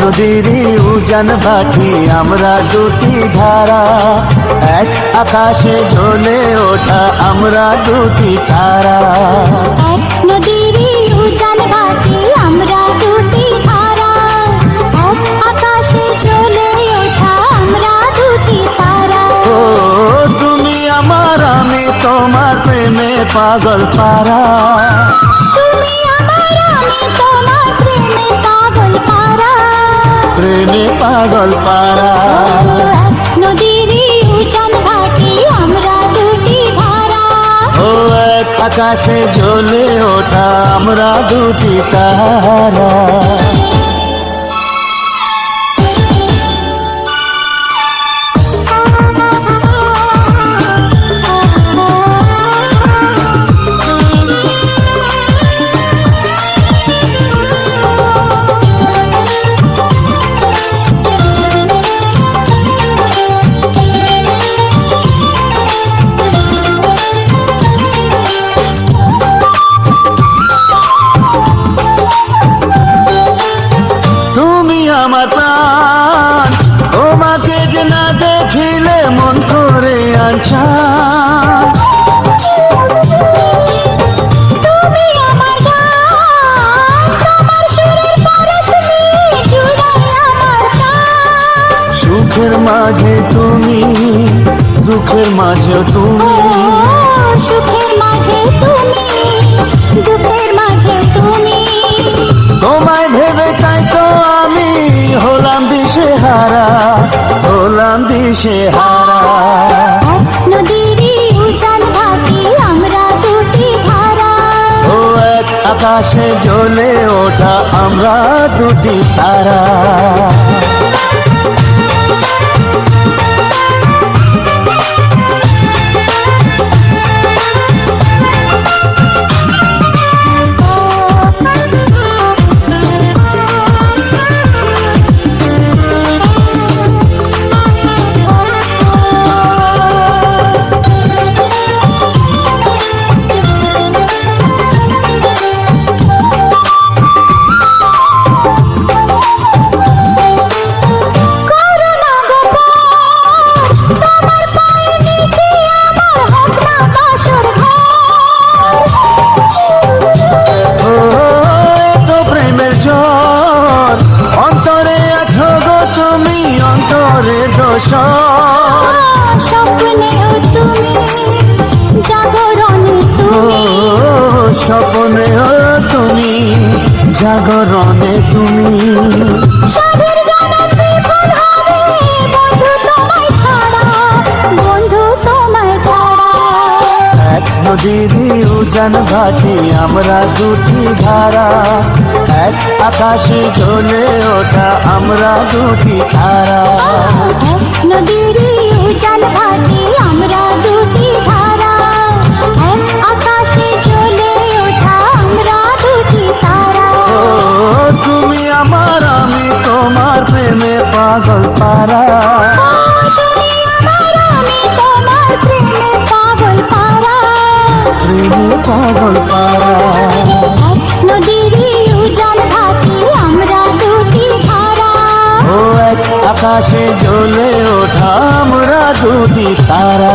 নদীরই উজান ভাটি আমরা দুটি ধারা। এক আকাশে জ্বলে ওঠা আমরা দুটি তারা। এক নদীরই উজান ভাটি আমরা দুটি ধারা এক আকাশে জ্বলে ওঠা আমরা দুটি তারা। ও তুমি আমার আমি তোমার প্রেমে পাগল পারা। প্রেমে পাগল পারা এক নদীরই উজান ভাটি আমরা দুটি ধারা। ও এক আকাশে জ্বলে ওঠা আমরা দুটি তারা। সুখের মাঝে তুমি দুঃখের মাঝে তুমি। সুখের মাঝে তুমি দুঃখের মাঝে তুমি। তোমায় ভেবে তাই তো আমি হলাম দিশে হারা হলাম দিশে হারা এক নদীরই উজান ভাটি আমরা দুটি ধারা। ও এক আকাশে জ্বলে ওঠা আমরা দুটি তারা। ছাড়া এক নদীরই উজান ভাটি আমরা দুটি ধারা। এক আকাশে জ্বলে ওঠা আমরা দুটি এক নদীরই উজান ভাটি আমরা দুটি পাগল পারা প্রেমে পাগল পারা নদীরই উজান ভাটি আমরা দুটি ধারা ও এক আকাশে জ্বলে ওঠা আমরা দুটি তারা।